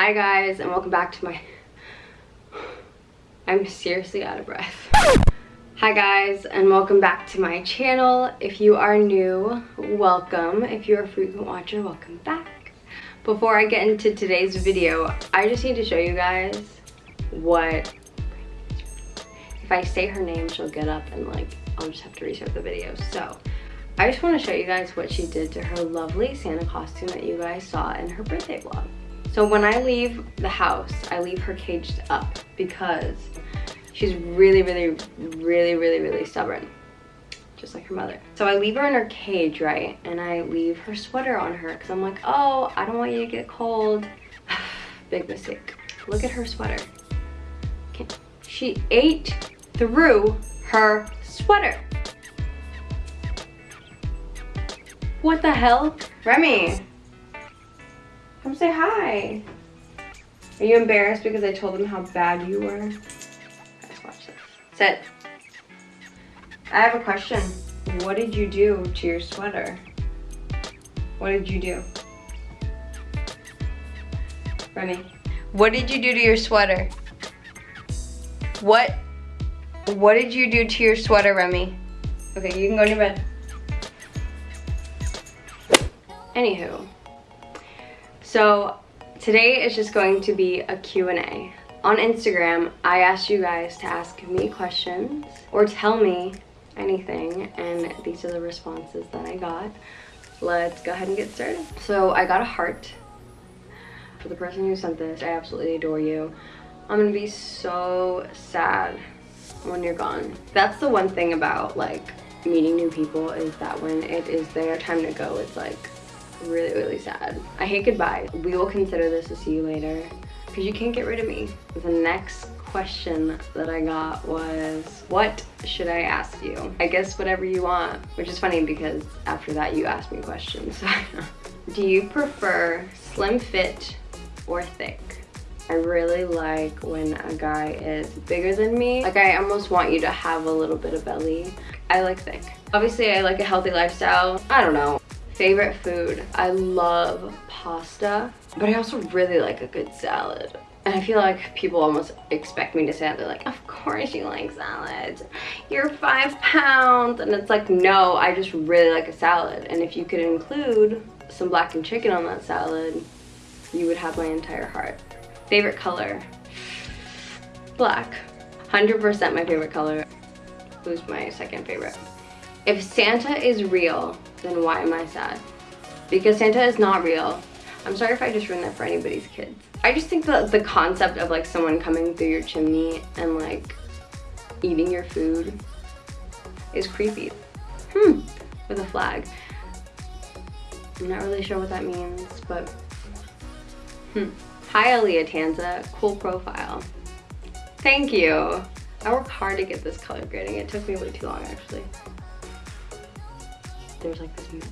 Hi guys and welcome back to my... I'm seriously out of breath. Hi guys and welcome back to my channel. If you are new, welcome. If you're a frequent watcher, welcome back. Before I get into today's video, I just need to show you guys what... If I say her name, she'll get up and like, I'll just have to restart the video. So, I just want to show you guys what she did to her lovely Santa costume that you guys saw in her birthday vlog. So when I leave the house, I leave her caged up because she's really, really, really, really, really stubborn. Just like her mother. So I leave her in her cage, right? And I leave her sweater on her because I'm like, oh, I don't want you to get cold. Big mistake. Look at her sweater. She ate through her sweater. What the hell? Remy, come say hi. Are you embarrassed because I told them how bad you were? Guys, watch this. Sit. I have a question. What did you do to your sweater? What did you do? Remy, what did you do to your sweater? What? What did you do to your sweater, Remy? Okay, you can go to bed. Anywho, so today is just going to be a Q&A. On Instagram, I asked you guys to ask me questions or tell me anything and these are the responses that I got. Let's go ahead and get started. So I got a heart. For the person who sent this, I absolutely adore you. I'm gonna be so sad when you're gone. That's the one thing about like meeting new people is that when it is their time to go, it's like really, really sad. I hate goodbye. We will consider this a see you later because you can't get rid of me. The next question that I got was, what should I ask you? I guess whatever you want, which is funny because after that you asked me questions. Do you prefer slim fit or thick? I really like when a guy is bigger than me. Like I almost want you to have a little bit of belly. I like thick. Obviously I like a healthy lifestyle. I don't know. Favorite food. I love pasta, but I also really like a good salad. And I feel like people almost expect me to say that. They're like, of course you like salads. You're five pounds. And it's like, no, I just really like a salad. And if you could include some blackened chicken on that salad, you would have my entire heart. Favorite color? Black. 100% my favorite color. Who's my second favorite? If Santa is real, then why am I sad? Because Santa is not real. I'm sorry if I just ruined that for anybody's kids. I just think that the concept of like someone coming through your chimney and like eating your food is creepy. Hmm, with a flag. I'm not really sure what that means, but hmm. Hi Aaliyah Tanza, cool profile. Thank you. I worked hard to get this color grading. It took me way too long actually there's like this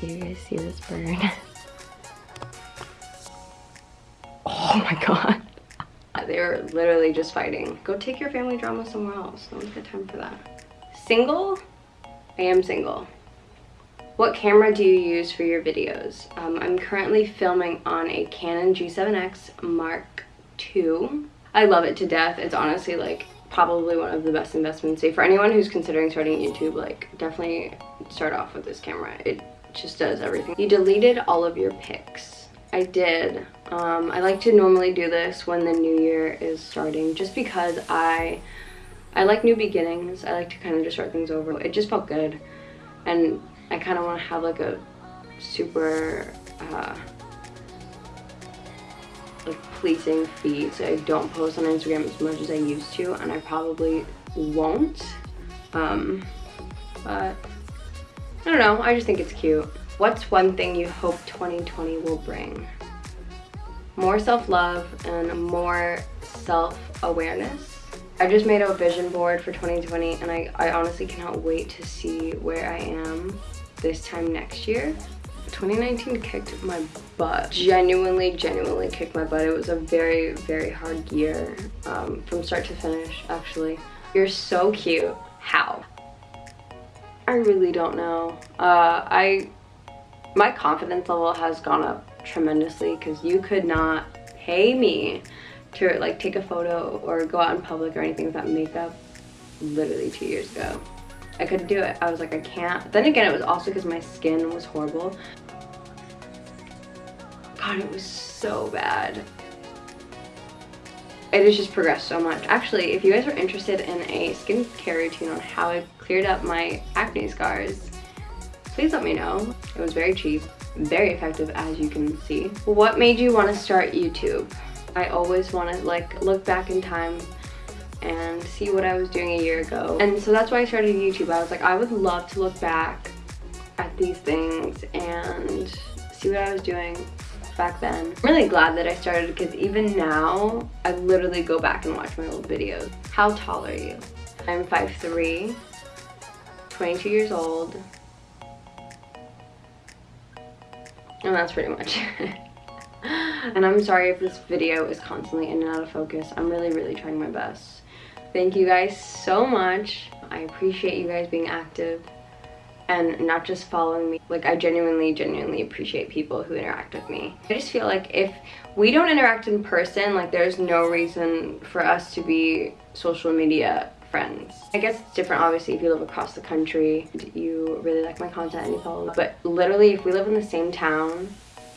do you guys see this bird? Oh my god. They're literally just fighting. Go take your family drama somewhere else. No one's got time for that. Single? I am single. What camera do you use for your videos? Um, i'm currently filming on a canon g7x mark ii i love it to death. It's honestly like probably one of the best investments. Say for anyone who's considering starting YouTube, like definitely start off with this camera. It just does everything. You deleted all of your pics. I did. Um, I like to normally do this when the new year is starting just because I I like new beginnings. I like to kind of just start things over. It just felt good and I kind of want to have like a super uh, like pleasing feed so I don't post on Instagram as much as I used to and I probably won't. Um but I don't know I just think it's cute. What's one thing you hope 2020 will bring? More self-love and more self-awareness? I just made a vision board for 2020 and I, I honestly cannot wait to see where I am this time next year 2019 kicked my butt. Genuinely, genuinely kicked my butt. It was a very, very hard year um, from start to finish, actually. You're so cute. How? I really don't know. Uh, I, my confidence level has gone up tremendously because you could not pay me to like take a photo or go out in public or anything without makeup literally two years ago. I couldn't do it. I was like, I can't. Then again, it was also because my skin was horrible. God, it was so bad. It has just progressed so much. Actually, if you guys are interested in a skincare routine on how I cleared up my acne scars, please let me know. It was very cheap, very effective as you can see. What made you want to start YouTube? I always want to like look back in time and see what I was doing a year ago. And so that's why I started YouTube. I was like, I would love to look back at these things and see what I was doing back then. I'm really glad that I started because even now, I literally go back and watch my old videos. How tall are you? I'm 5'3", 22 years old, and that's pretty much it. and I'm sorry if this video is constantly in and out of focus. I'm really, really trying my best. Thank you guys so much. I appreciate you guys being active and not just following me. Like I genuinely, genuinely appreciate people who interact with me. I just feel like if we don't interact in person, like there's no reason for us to be social media friends. I guess it's different obviously if you live across the country, you really like my content and you follow me. But literally if we live in the same town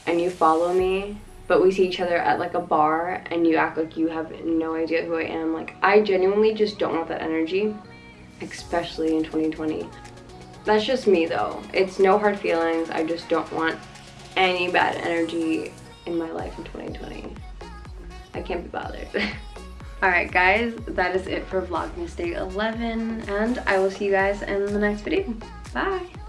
and you follow me, but we see each other at like a bar and you act like you have no idea who I am, like I genuinely just don't want that energy, especially in 2020. That's just me though. It's no hard feelings. I just don't want any bad energy in my life in 2020. I can't be bothered. Alright guys, that is it for Vlogmas Day 11 and I will see you guys in the next video. Bye!